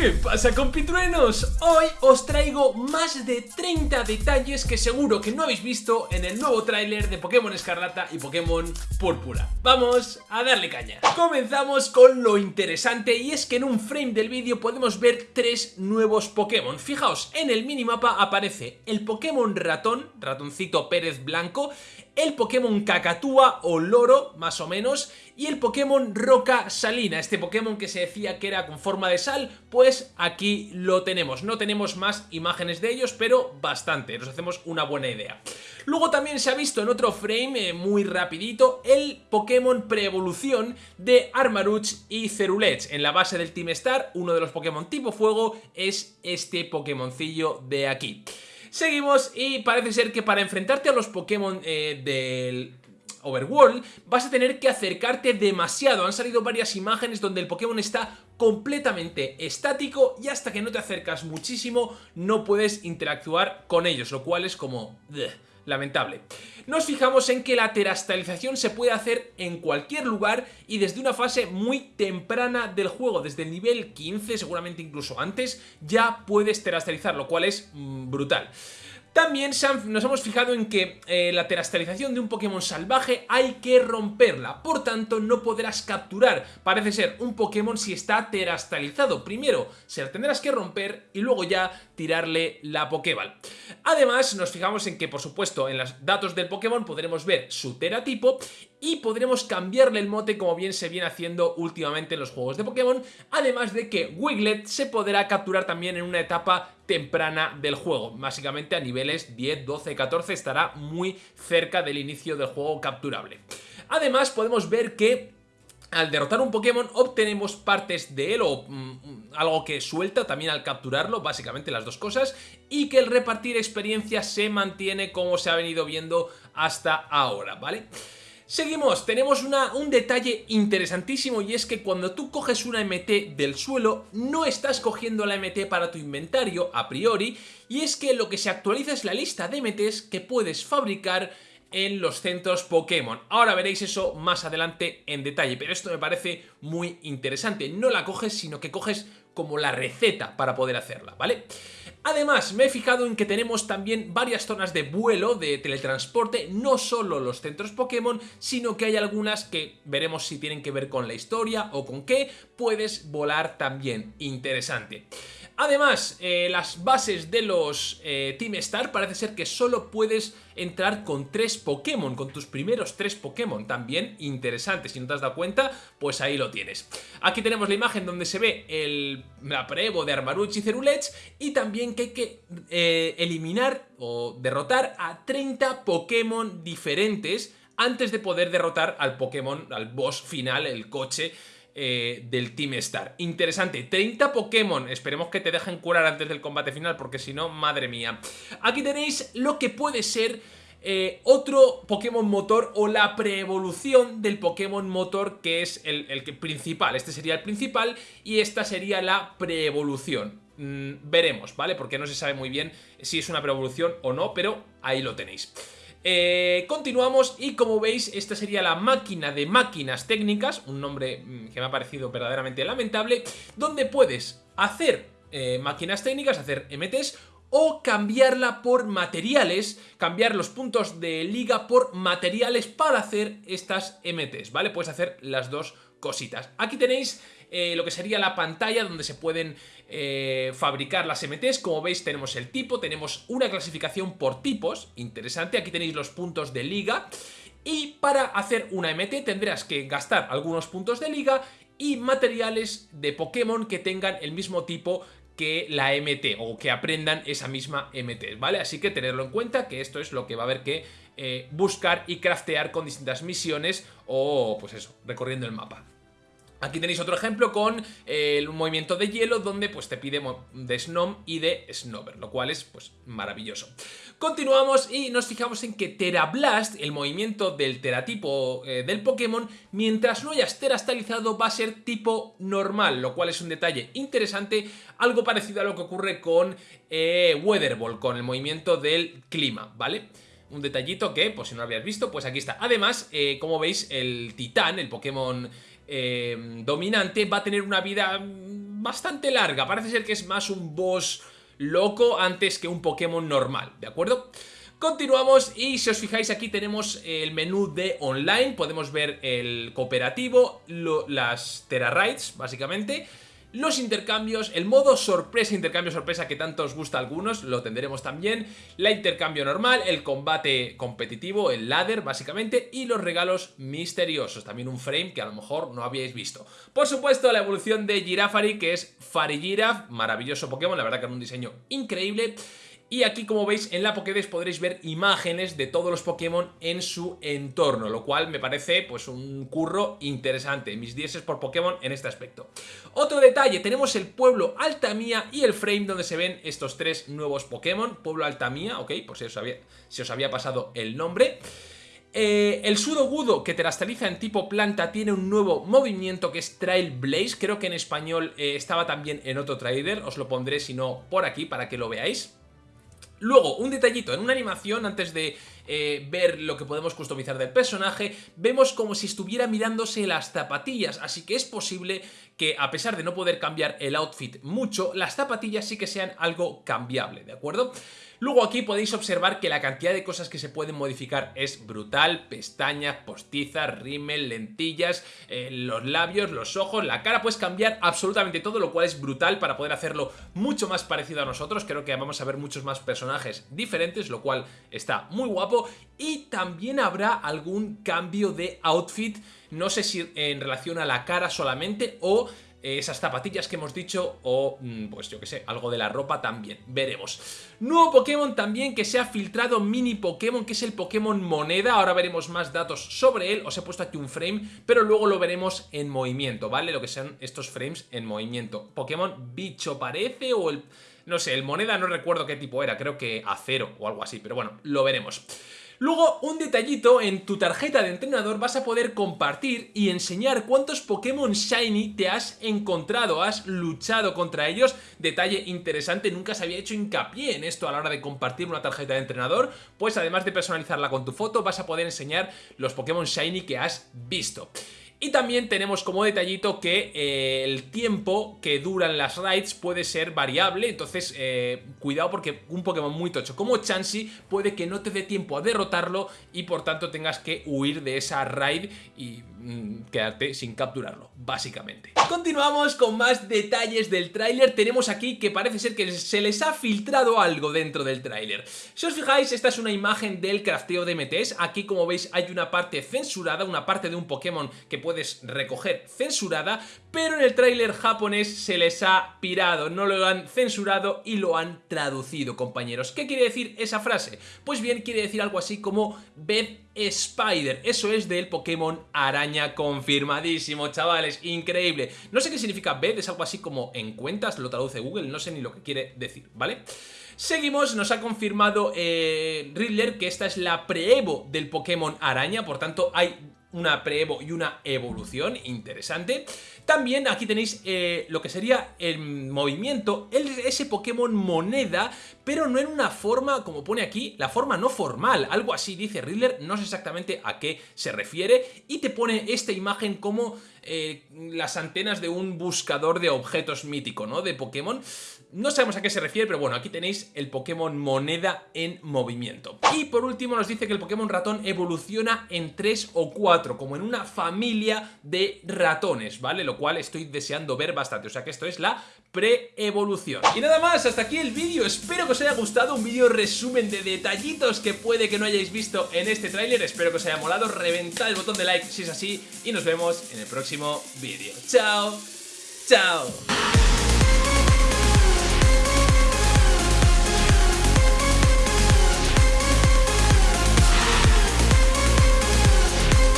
¿Qué pasa compitruenos? Hoy os traigo más de 30 detalles que seguro que no habéis visto en el nuevo tráiler de Pokémon Escarlata y Pokémon Púrpura. Vamos a darle caña. Comenzamos con lo interesante y es que en un frame del vídeo podemos ver tres nuevos Pokémon. Fijaos, en el minimapa aparece el Pokémon ratón, ratoncito Pérez Blanco, el Pokémon Cacatúa o Loro, más o menos, y el Pokémon Roca Salina, este Pokémon que se decía que era con forma de sal, pues aquí lo tenemos. No tenemos más imágenes de ellos, pero bastante, nos hacemos una buena idea. Luego también se ha visto en otro frame, eh, muy rapidito, el Pokémon Preevolución de Armarouch y Cerulech. En la base del Team Star, uno de los Pokémon tipo fuego es este Pokémoncillo de aquí. Seguimos y parece ser que para enfrentarte a los Pokémon eh, del Overworld, vas a tener que acercarte demasiado. Han salido varias imágenes donde el Pokémon está completamente estático y hasta que no te acercas muchísimo no puedes interactuar con ellos, lo cual es como lamentable. Nos fijamos en que la terastalización se puede hacer en cualquier lugar y desde una fase muy temprana del juego, desde el nivel 15, seguramente incluso antes, ya puedes terastalizar, lo cual es mm, brutal. También nos hemos fijado en que eh, la terastalización de un Pokémon salvaje hay que romperla, por tanto no podrás capturar, parece ser, un Pokémon si está terastalizado. Primero se la tendrás que romper y luego ya tirarle la Pokéball. Además nos fijamos en que por supuesto en los datos del Pokémon podremos ver su teratipo y podremos cambiarle el mote como bien se viene haciendo últimamente en los juegos de Pokémon, además de que Wiglet se podrá capturar también en una etapa temprana del juego, básicamente a niveles 10, 12, 14 estará muy cerca del inicio del juego capturable. Además podemos ver que al derrotar un Pokémon obtenemos partes de él o mm, algo que suelta también al capturarlo, básicamente las dos cosas, y que el repartir experiencia se mantiene como se ha venido viendo hasta ahora, ¿vale? Seguimos, tenemos un detalle interesantísimo y es que cuando tú coges una MT del suelo no estás cogiendo la MT para tu inventario a priori y es que lo que se actualiza es la lista de MTs que puedes fabricar en los centros Pokémon. Ahora veréis eso más adelante en detalle, pero esto me parece muy interesante. No la coges, sino que coges como la receta para poder hacerla, ¿vale? Además, me he fijado en que tenemos también varias zonas de vuelo, de teletransporte, no solo los centros Pokémon, sino que hay algunas que veremos si tienen que ver con la historia o con qué, puedes volar también. Interesante. Además, eh, las bases de los eh, Team Star parece ser que solo puedes entrar con tres Pokémon, con tus primeros tres Pokémon. También interesante, si no te has dado cuenta, pues ahí lo tienes. Aquí tenemos la imagen donde se ve el, la de Armarouch y Cerulech y también que hay que eh, eliminar o derrotar a 30 Pokémon diferentes antes de poder derrotar al Pokémon, al boss final, el coche eh, del Team Star. Interesante, 30 Pokémon, esperemos que te dejen curar antes del combate final porque si no, madre mía. Aquí tenéis lo que puede ser eh, otro Pokémon motor o la preevolución del Pokémon motor que es el, principal. Este sería el principal y esta sería la preevolución. Mm, veremos, ¿vale? Porque no se sabe muy bien si es una preevolución o no, pero ahí lo tenéis. Eh, continuamos y como veis esta sería la máquina de máquinas técnicas, un nombre mm, que me ha parecido verdaderamente lamentable, donde puedes hacer eh, máquinas técnicas, hacer MTs o cambiarla por materiales, cambiar los puntos de liga por materiales para hacer estas MTs, ¿vale? Puedes hacer las dos cositas. Aquí tenéis eh, lo que sería la pantalla donde se pueden eh, fabricar las MTs. Como veis tenemos el tipo, tenemos una clasificación por tipos, interesante. Aquí tenéis los puntos de liga. Y para hacer una MT tendrás que gastar algunos puntos de liga y materiales de Pokémon que tengan el mismo tipo que la MT o que aprendan esa misma MT, ¿vale? Así que tenerlo en cuenta que esto es lo que va a haber que eh, buscar y craftear con distintas misiones o pues eso, recorriendo el mapa. Aquí tenéis otro ejemplo con eh, el movimiento de hielo donde pues te pide de Snom y de Snover, lo cual es pues maravilloso. Continuamos y nos fijamos en que Terablast, el movimiento del teratipo eh, del Pokémon, mientras no hayas terastalizado va a ser tipo normal, lo cual es un detalle interesante, algo parecido a lo que ocurre con eh, Weatherball, con el movimiento del clima, ¿vale? Un detallito que, pues si no lo habías visto, pues aquí está. Además, como veis, el Titán, el Pokémon eh, dominante va a tener una vida bastante larga. Parece ser que es más un boss loco antes que un Pokémon normal, ¿de acuerdo? Continuamos y si os fijáis aquí tenemos el menú de online, podemos ver el cooperativo, las Terra básicamente los intercambios, el modo sorpresa, intercambio sorpresa que tanto os gusta a algunos, lo tendremos también, la intercambio normal, el combate competitivo, el ladder básicamente, y los regalos misteriosos, también un frame que a lo mejor no habíais visto. Por supuesto la evolución de Girafari que es Farigiraf, maravilloso Pokémon, la verdad que es un diseño increíble. Y aquí como veis en la Pokédex podréis ver imágenes de todos los Pokémon en su entorno, lo cual me parece pues un curro interesante, mis 10 por Pokémon en este aspecto. Otro detalle, tenemos el pueblo Altamía y el frame donde se ven estos tres nuevos Pokémon, pueblo Altamía, ok, por si os había, pasado el nombre. Eh, el Sudogudo que terastaliza en tipo planta tiene un nuevo movimiento que es Trail Blaze, creo que en español eh, estaba también en otro trailer, os lo pondré si no por aquí para que lo veáis. Luego, un detallito, en una animación, antes de eh, ver lo que podemos customizar del personaje, vemos como si estuviera mirándose las zapatillas, así que es posible que a pesar de no poder cambiar el outfit mucho, las zapatillas sí que sean algo cambiable, ¿de acuerdo? Luego aquí podéis observar que la cantidad de cosas que se pueden modificar es brutal, pestañas, postizas, rímel, lentillas, eh, los labios, los ojos, la cara, puedes cambiar absolutamente todo, lo cual es brutal para poder hacerlo mucho más parecido a nosotros, creo que vamos a ver muchos más personajes diferentes, lo cual está muy guapo, y también habrá algún cambio de outfit, no sé si en relación a la cara solamente o esas zapatillas que hemos dicho o mm, pues yo que sé, algo de la ropa también, veremos. Nuevo Pokémon también que se ha filtrado mini Pokémon que es el Pokémon Moneda, ahora veremos más datos sobre él, os he puesto aquí un frame, pero luego lo veremos en movimiento, ¿vale? Lo que sean estos frames en movimiento. Pokémon Bicho parece o el... no sé, el Moneda no recuerdo qué tipo era, creo que acero o algo así, pero bueno, lo veremos. Luego, un detallito, en tu tarjeta de entrenador vas a poder compartir y enseñar cuántos Pokémon Shiny te has encontrado, has luchado contra ellos. Detalle interesante, nunca se había hecho hincapié en esto a la hora de compartir una tarjeta de entrenador, pues además de personalizarla con tu foto, vas a poder enseñar los Pokémon Shiny que has visto. Y también tenemos como detallito que eh, el tiempo que duran las raids puede ser variable, entonces eh, cuidado porque un Pokémon muy tocho como Chansey puede que no te dé tiempo a derrotarlo y por tanto tengas que huir de esa raid y mm, quedarte sin capturarlo, básicamente. Continuamos con más detalles del tráiler, tenemos aquí que parece ser que se les ha filtrado algo dentro del tráiler. Si os fijáis, esta es una imagen del crafteo de MTs, aquí como veis hay una parte censurada, una parte de un Pokémon que puedes recoger censurada, pero en el tráiler japonés se les ha pirado, no lo han censurado y lo han traducido, compañeros. ¿Qué quiere decir esa frase? Pues bien, quiere decir algo así como Bed Spider, eso es del Pokémon Araña confirmadísimo, chavales, increíble. No sé qué significa Bed, es algo así como en cuentas, lo traduce Google, no sé ni lo que quiere decir, ¿vale? Seguimos, nos ha confirmado eh, Riddler que esta es la pre-evo del Pokémon Araña, por tanto hay una pre-evo y una evolución interesante. También aquí tenéis eh, lo que sería el movimiento, ese Pokémon moneda, pero no en una forma, como pone aquí, la forma no formal, algo así dice Riddler, no sé exactamente a qué se refiere, y te pone esta imagen como eh, las antenas de un buscador de objetos mítico, ¿no? De Pokémon. No sabemos a qué se refiere, pero bueno, aquí tenéis el Pokémon moneda en movimiento. Y por último nos dice que el Pokémon ratón evoluciona en 3 o 4, como en una familia de ratones, ¿vale? Lo cual estoy deseando ver bastante, o sea que esto es la pre-evolución. Y nada más, hasta aquí el vídeo, espero que os haya gustado, un vídeo resumen de detallitos que puede que no hayáis visto en este tráiler, espero que os haya molado, reventad el botón de like si es así y nos vemos en el próximo vídeo. ¡Chao! ¡Chao!